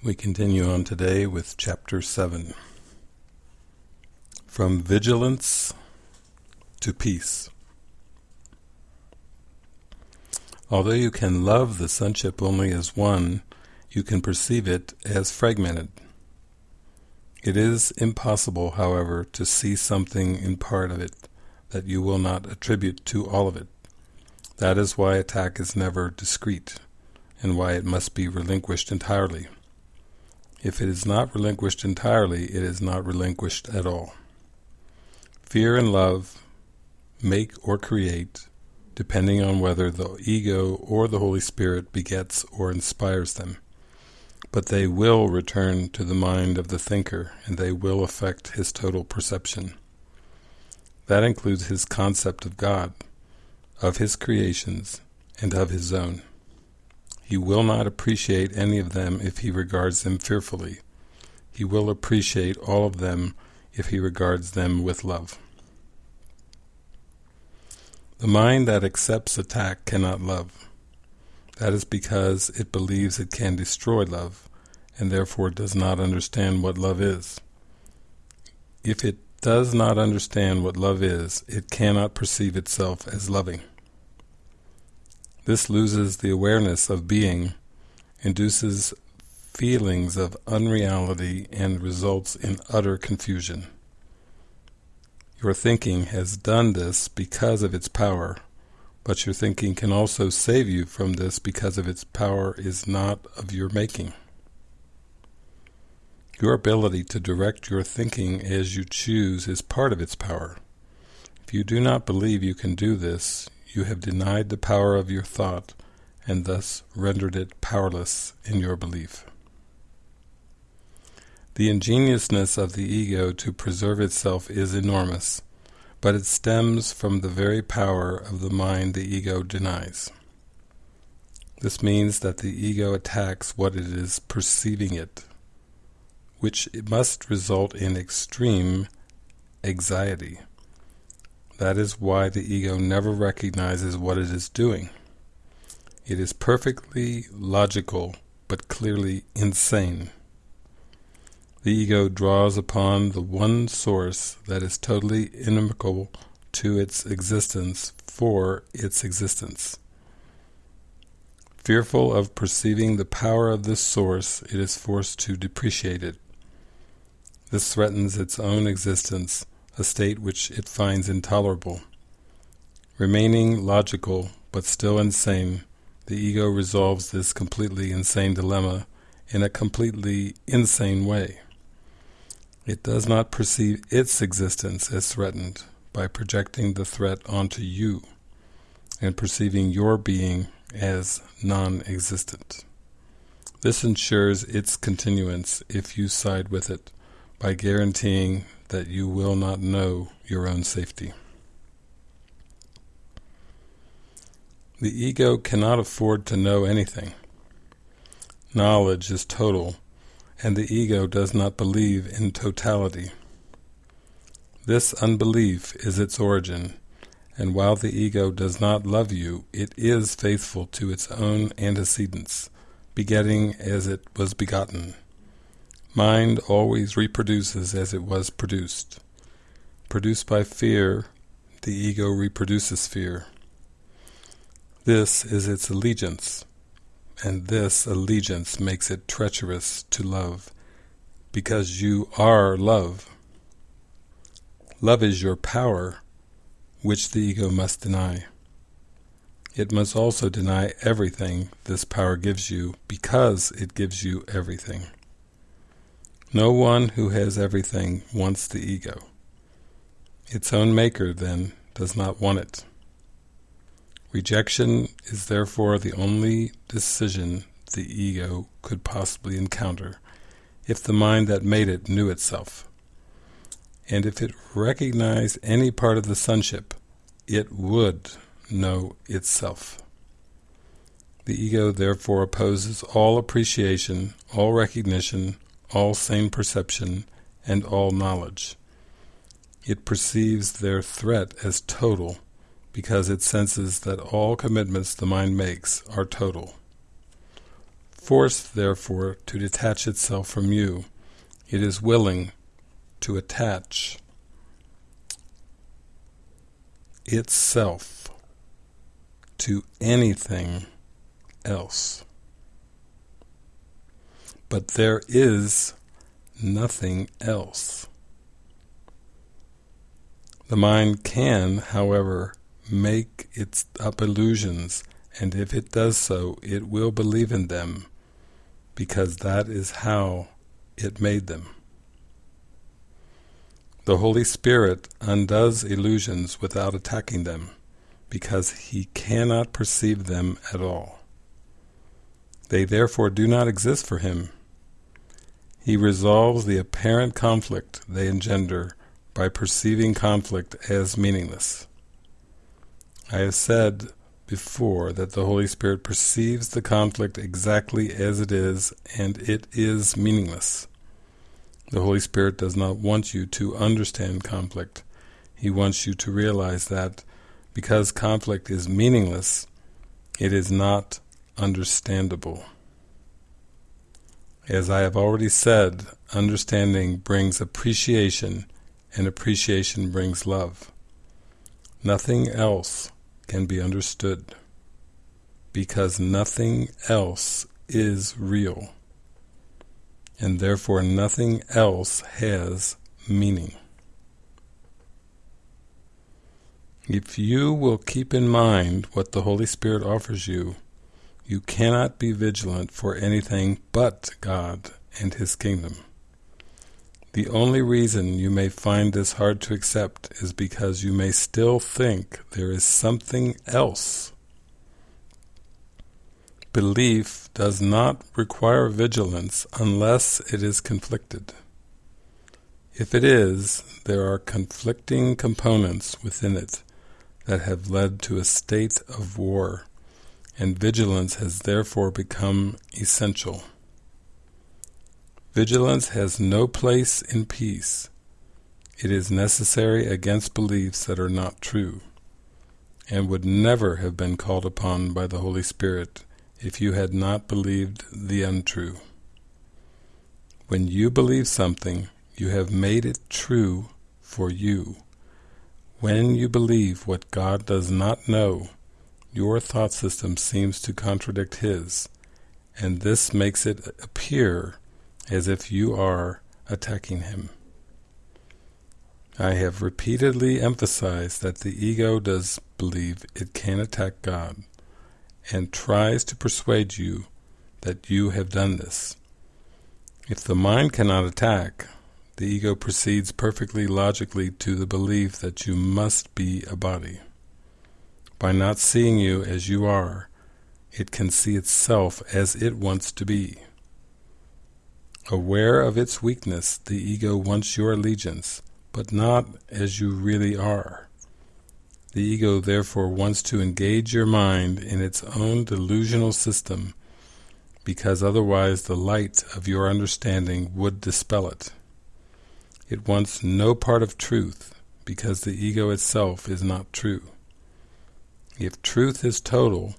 We continue on today with Chapter 7. From Vigilance to Peace. Although you can love the sonship only as one, you can perceive it as fragmented. It is impossible, however, to see something in part of it that you will not attribute to all of it. That is why attack is never discrete, and why it must be relinquished entirely. If it is not relinquished entirely, it is not relinquished at all. Fear and love make or create, depending on whether the ego or the Holy Spirit begets or inspires them. But they will return to the mind of the thinker, and they will affect his total perception. That includes his concept of God, of his creations, and of his own. He will not appreciate any of them if he regards them fearfully. He will appreciate all of them if he regards them with love. The mind that accepts attack cannot love. That is because it believes it can destroy love, and therefore does not understand what love is. If it does not understand what love is, it cannot perceive itself as loving. This loses the awareness of being, induces feelings of unreality, and results in utter confusion. Your thinking has done this because of its power, but your thinking can also save you from this because of its power is not of your making. Your ability to direct your thinking as you choose is part of its power. If you do not believe you can do this, you have denied the power of your thought and thus rendered it powerless in your belief. The ingeniousness of the ego to preserve itself is enormous, but it stems from the very power of the mind the ego denies. This means that the ego attacks what it is perceiving it, which must result in extreme anxiety. That is why the ego never recognizes what it is doing. It is perfectly logical, but clearly insane. The ego draws upon the one source that is totally inimical to its existence for its existence. Fearful of perceiving the power of this source, it is forced to depreciate it. This threatens its own existence a state which it finds intolerable. Remaining logical, but still insane, the ego resolves this completely insane dilemma in a completely insane way. It does not perceive its existence as threatened by projecting the threat onto you and perceiving your being as non-existent. This ensures its continuance if you side with it by guaranteeing that you will not know your own safety. The ego cannot afford to know anything. Knowledge is total, and the ego does not believe in totality. This unbelief is its origin, and while the ego does not love you, it is faithful to its own antecedents, begetting as it was begotten. Mind always reproduces as it was produced. Produced by fear, the ego reproduces fear. This is its allegiance, and this allegiance makes it treacherous to love, because you are love. Love is your power, which the ego must deny. It must also deny everything this power gives you, because it gives you everything. No one who has everything wants the ego. Its own maker, then, does not want it. Rejection is therefore the only decision the ego could possibly encounter if the mind that made it knew itself. And if it recognized any part of the sonship, it would know itself. The ego therefore opposes all appreciation, all recognition, all sane perception, and all knowledge. It perceives their threat as total because it senses that all commitments the mind makes are total. forced, therefore, to detach itself from you. It is willing to attach itself to anything else. But there is nothing else. The mind can, however, make its up illusions, and if it does so, it will believe in them, because that is how it made them. The Holy Spirit undoes illusions without attacking them, because He cannot perceive them at all. They therefore do not exist for Him. He resolves the apparent conflict they engender by perceiving conflict as meaningless. I have said before that the Holy Spirit perceives the conflict exactly as it is, and it is meaningless. The Holy Spirit does not want you to understand conflict. He wants you to realize that because conflict is meaningless, it is not understandable. As I have already said, understanding brings appreciation, and appreciation brings love. Nothing else can be understood, because nothing else is real, and therefore nothing else has meaning. If you will keep in mind what the Holy Spirit offers you, you cannot be vigilant for anything but God and His kingdom. The only reason you may find this hard to accept is because you may still think there is something else. Belief does not require vigilance unless it is conflicted. If it is, there are conflicting components within it that have led to a state of war and vigilance has therefore become essential. Vigilance has no place in peace. It is necessary against beliefs that are not true, and would never have been called upon by the Holy Spirit if you had not believed the untrue. When you believe something, you have made it true for you. When you believe what God does not know, your thought system seems to contradict his, and this makes it appear as if you are attacking him. I have repeatedly emphasized that the ego does believe it can attack God, and tries to persuade you that you have done this. If the mind cannot attack, the ego proceeds perfectly logically to the belief that you must be a body. By not seeing you as you are, it can see itself as it wants to be. Aware of its weakness, the ego wants your allegiance, but not as you really are. The ego therefore wants to engage your mind in its own delusional system, because otherwise the light of your understanding would dispel it. It wants no part of truth, because the ego itself is not true. If truth is total,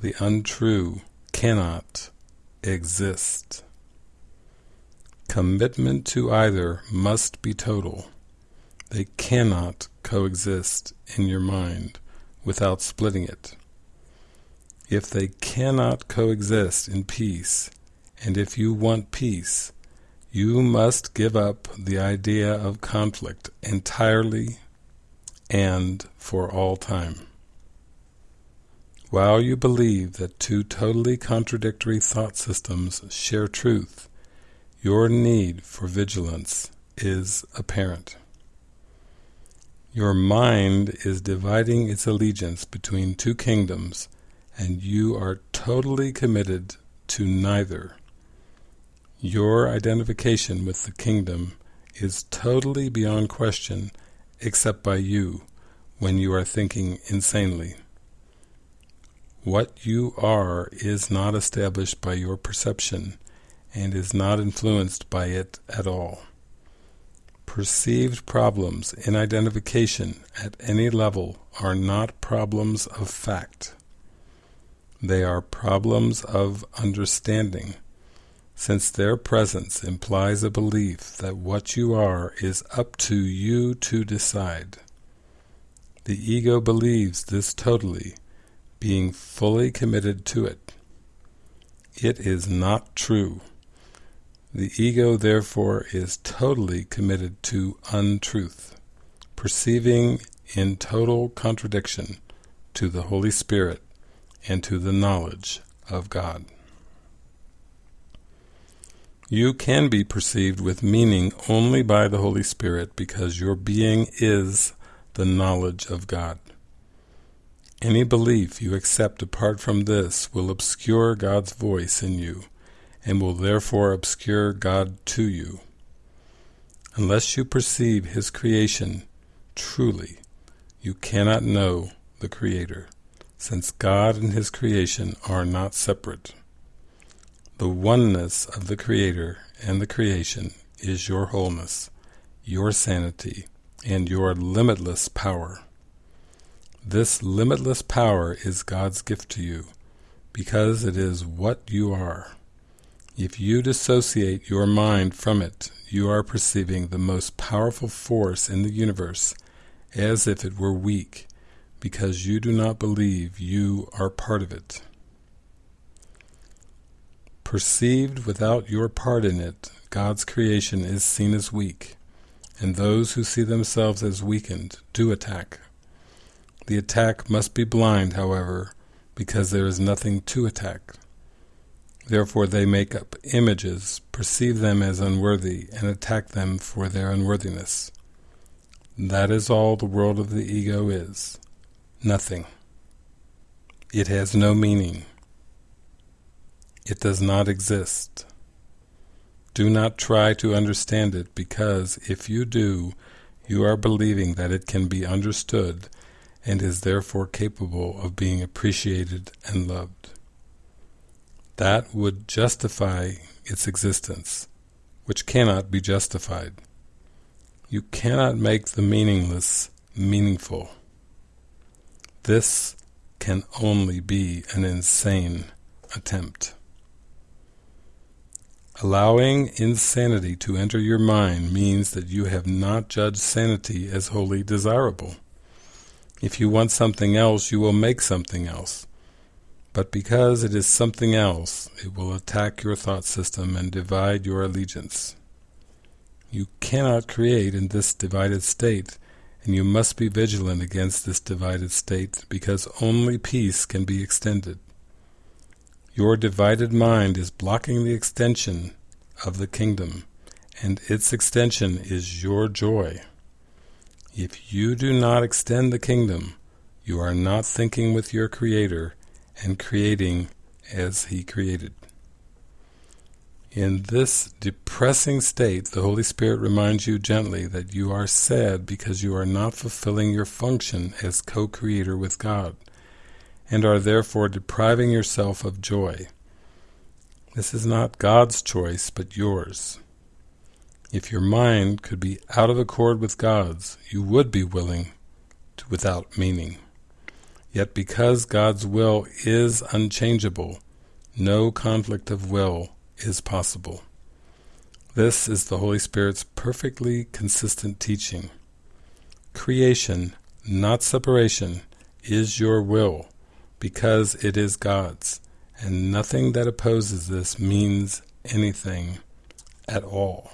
the untrue cannot exist. Commitment to either must be total. They cannot coexist in your mind without splitting it. If they cannot coexist in peace, and if you want peace, you must give up the idea of conflict entirely and for all time. While you believe that two totally contradictory thought systems share truth, your need for vigilance is apparent. Your mind is dividing its allegiance between two kingdoms, and you are totally committed to neither. Your identification with the kingdom is totally beyond question except by you when you are thinking insanely. What you are is not established by your perception and is not influenced by it at all. Perceived problems in identification at any level are not problems of fact. They are problems of understanding, since their presence implies a belief that what you are is up to you to decide. The ego believes this totally, being fully committed to it. It is not true. The ego therefore is totally committed to untruth, perceiving in total contradiction to the Holy Spirit and to the knowledge of God. You can be perceived with meaning only by the Holy Spirit because your being is the knowledge of God. Any belief you accept apart from this will obscure God's voice in you, and will therefore obscure God to you. Unless you perceive His creation truly, you cannot know the Creator, since God and His creation are not separate. The oneness of the Creator and the creation is your wholeness, your sanity, and your limitless power. This limitless power is God's gift to you, because it is what you are. If you dissociate your mind from it, you are perceiving the most powerful force in the universe as if it were weak, because you do not believe you are part of it. Perceived without your part in it, God's creation is seen as weak, and those who see themselves as weakened do attack the attack must be blind, however, because there is nothing to attack. Therefore they make up images, perceive them as unworthy, and attack them for their unworthiness. That is all the world of the ego is. Nothing. It has no meaning. It does not exist. Do not try to understand it because if you do, you are believing that it can be understood and is therefore capable of being appreciated and loved. That would justify its existence, which cannot be justified. You cannot make the meaningless meaningful. This can only be an insane attempt. Allowing insanity to enter your mind means that you have not judged sanity as wholly desirable. If you want something else, you will make something else. But because it is something else, it will attack your thought system and divide your allegiance. You cannot create in this divided state, and you must be vigilant against this divided state, because only peace can be extended. Your divided mind is blocking the extension of the kingdom, and its extension is your joy. If you do not extend the kingdom, you are not thinking with your Creator and creating as He created. In this depressing state, the Holy Spirit reminds you gently that you are sad because you are not fulfilling your function as co-creator with God, and are therefore depriving yourself of joy. This is not God's choice, but yours. If your mind could be out of accord with God's, you would be willing to, without meaning. Yet because God's will is unchangeable, no conflict of will is possible. This is the Holy Spirit's perfectly consistent teaching. Creation, not separation, is your will, because it is God's, and nothing that opposes this means anything at all.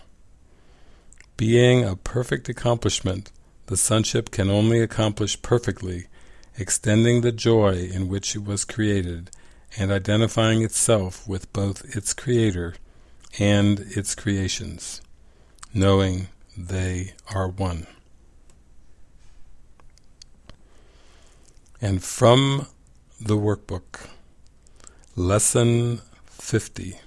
Being a perfect accomplishment, the sonship can only accomplish perfectly, extending the joy in which it was created, and identifying itself with both its creator and its creations, knowing they are one. And from the workbook, Lesson 50,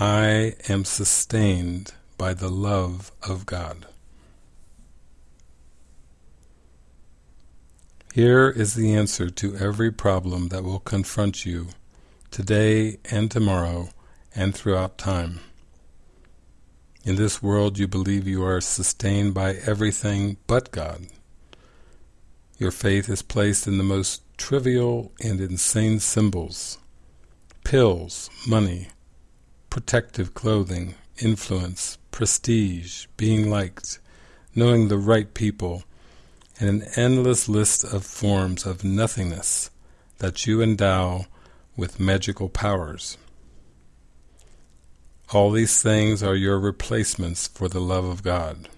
I am sustained by the love of God. Here is the answer to every problem that will confront you today and tomorrow and throughout time. In this world you believe you are sustained by everything but God. Your faith is placed in the most trivial and insane symbols. Pills, money, protective clothing, influence, prestige, being liked, knowing the right people, and an endless list of forms of nothingness that you endow with magical powers. All these things are your replacements for the love of God.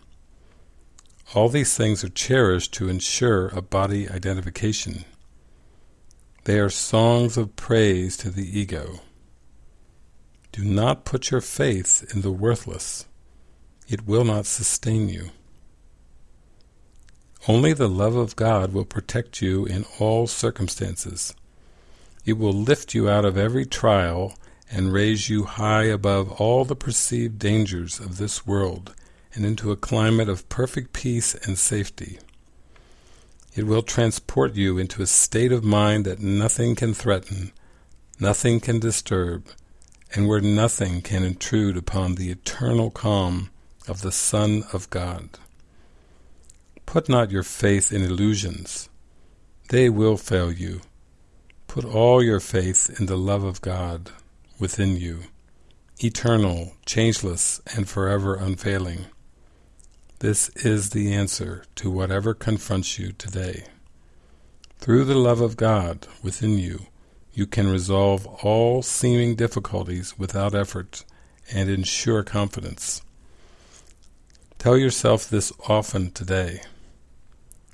All these things are cherished to ensure a body identification. They are songs of praise to the ego. Do not put your faith in the worthless. It will not sustain you. Only the love of God will protect you in all circumstances. It will lift you out of every trial and raise you high above all the perceived dangers of this world and into a climate of perfect peace and safety. It will transport you into a state of mind that nothing can threaten, nothing can disturb, and where nothing can intrude upon the eternal calm of the Son of God. Put not your faith in illusions. They will fail you. Put all your faith in the love of God within you, eternal, changeless, and forever unfailing. This is the answer to whatever confronts you today. Through the love of God within you, you can resolve all seeming difficulties without effort and ensure confidence. Tell yourself this often today.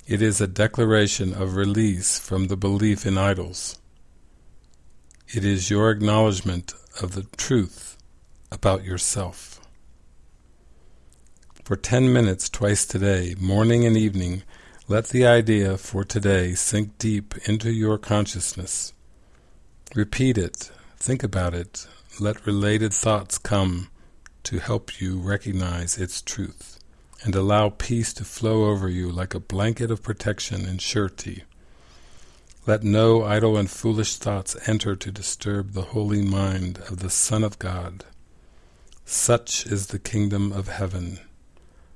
It is a declaration of release from the belief in idols. It is your acknowledgement of the truth about yourself. For ten minutes twice today, morning and evening, let the idea for today sink deep into your consciousness. Repeat it, think about it, let related thoughts come to help you recognize its truth, and allow peace to flow over you like a blanket of protection and surety. Let no idle and foolish thoughts enter to disturb the holy mind of the Son of God. Such is the kingdom of heaven.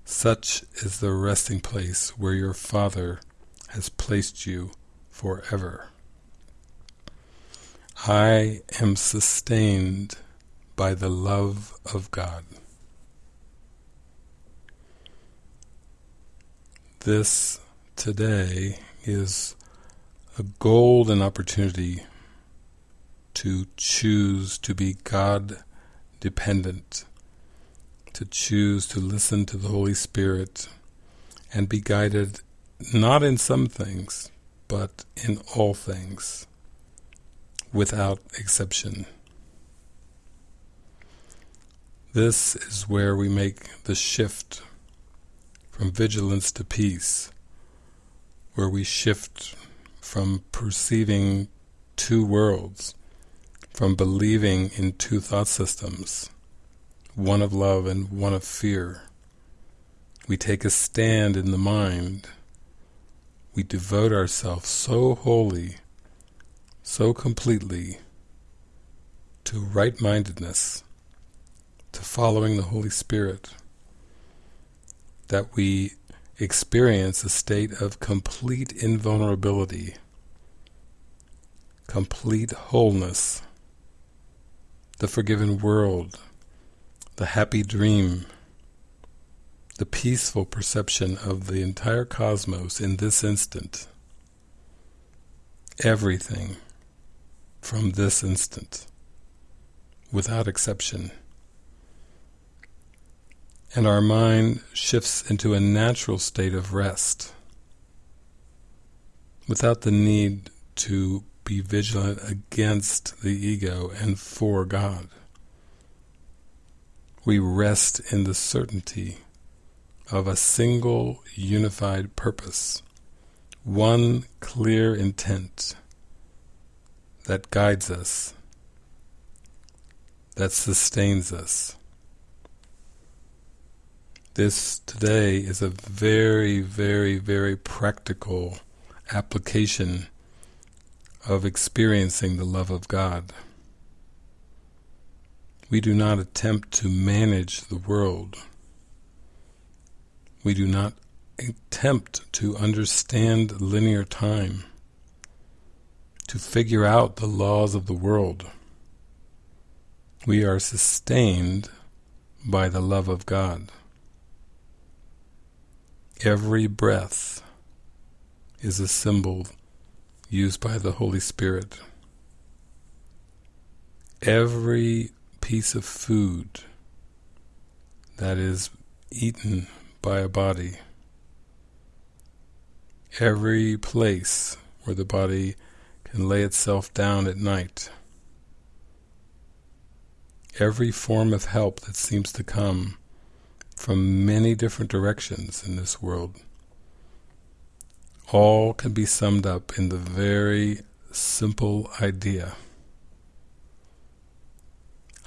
Such is the resting place where your Father has placed you forever. I am sustained by the love of God. This today is a golden opportunity to choose to be God dependent, to choose to listen to the Holy Spirit and be guided not in some things, but in all things, without exception. This is where we make the shift from vigilance to peace, where we shift from perceiving two worlds, from believing in two thought systems, one of love and one of fear. We take a stand in the mind. We devote ourselves so wholly, so completely to right-mindedness, to following the Holy Spirit, that we experience a state of complete invulnerability, complete wholeness, the forgiven world, the happy dream, the peaceful perception of the entire cosmos in this instant, everything from this instant, without exception and our mind shifts into a natural state of rest without the need to be vigilant against the ego and for God. We rest in the certainty of a single unified purpose, one clear intent that guides us, that sustains us. This today is a very, very, very practical application of experiencing the love of God. We do not attempt to manage the world. We do not attempt to understand linear time, to figure out the laws of the world. We are sustained by the love of God. Every breath is a symbol used by the Holy Spirit. Every piece of food that is eaten by a body, every place where the body can lay itself down at night, every form of help that seems to come from many different directions in this world, all can be summed up in the very simple idea.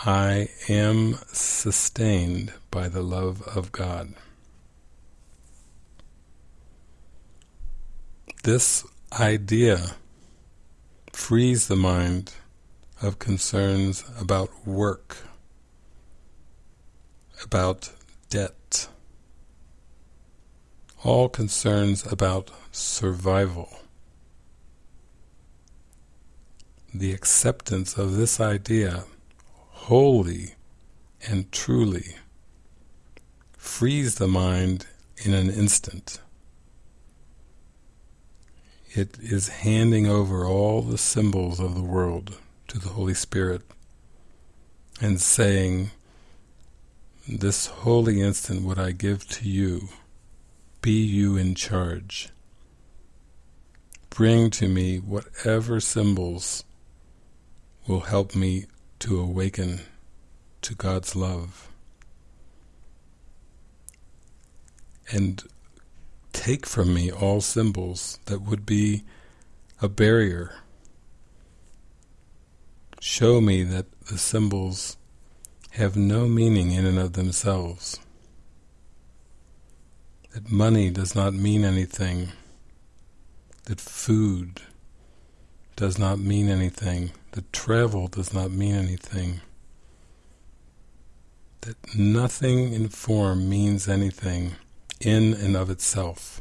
I am sustained by the love of God. This idea frees the mind of concerns about work, about debt, all concerns about survival. The acceptance of this idea wholly and truly frees the mind in an instant. It is handing over all the symbols of the world to the Holy Spirit and saying, this holy instant would I give to you, be you in charge. Bring to me whatever symbols will help me to awaken to God's love. And take from me all symbols that would be a barrier. Show me that the symbols have no meaning in and of themselves. That money does not mean anything. That food does not mean anything. That travel does not mean anything. That nothing in form means anything in and of itself.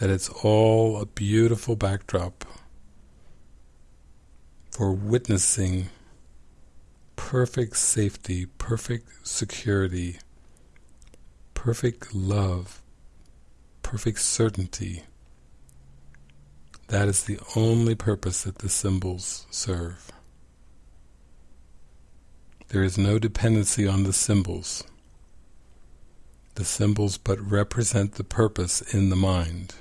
That it's all a beautiful backdrop for witnessing perfect safety, perfect security, perfect love, perfect certainty. That is the only purpose that the symbols serve. There is no dependency on the symbols. The symbols but represent the purpose in the mind.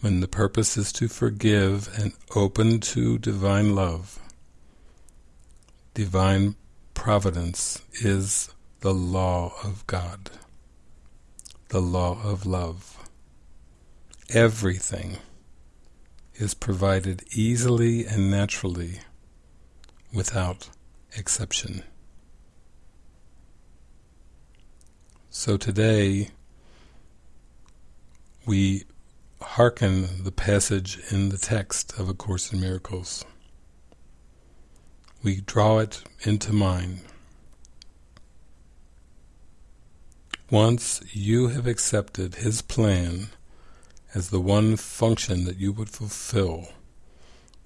When the purpose is to forgive and open to divine love, divine providence is the law of God, the law of love. Everything is provided easily and naturally without exception. So today we hearken the passage in the text of A Course in Miracles we draw it into mind. Once you have accepted His plan as the one function that you would fulfill,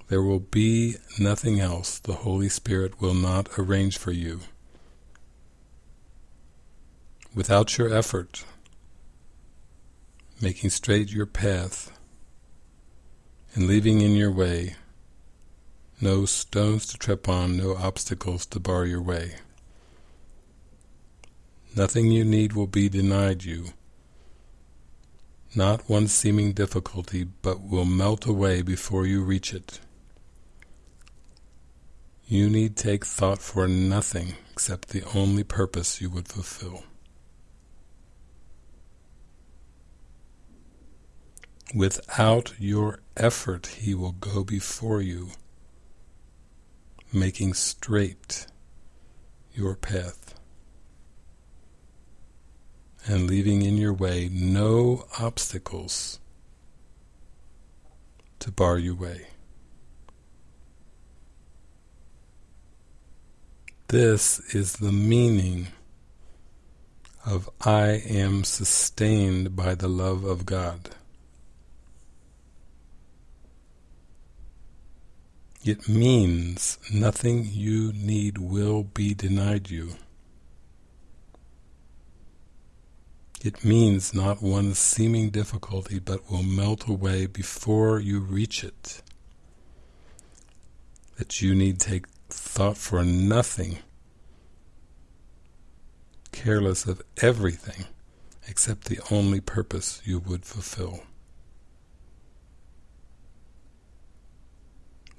there will be nothing else the Holy Spirit will not arrange for you. Without your effort, making straight your path, and leaving in your way no stones to trip on, no obstacles to bar your way. Nothing you need will be denied you. Not one seeming difficulty, but will melt away before you reach it. You need take thought for nothing except the only purpose you would fulfill. Without your effort, He will go before you making straight your path and leaving in your way no obstacles to bar your way. This is the meaning of I am sustained by the love of God. It means nothing you need will be denied you. It means not one seeming difficulty but will melt away before you reach it. That you need take thought for nothing, careless of everything except the only purpose you would fulfill.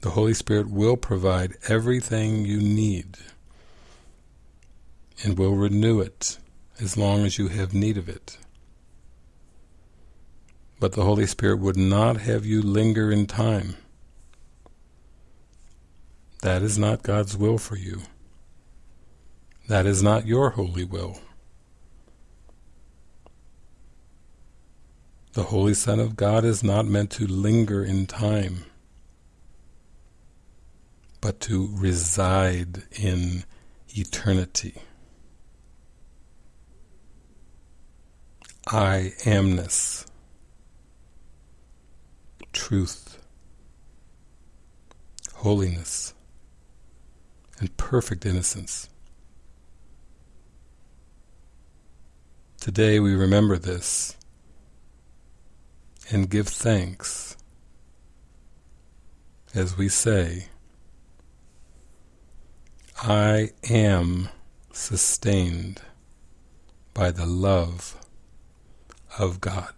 The Holy Spirit will provide everything you need and will renew it as long as you have need of it. But the Holy Spirit would not have you linger in time. That is not God's will for you. That is not your holy will. The Holy Son of God is not meant to linger in time but to reside in eternity. I amness, truth, holiness, and perfect innocence. Today we remember this and give thanks as we say, I am sustained by the love of God.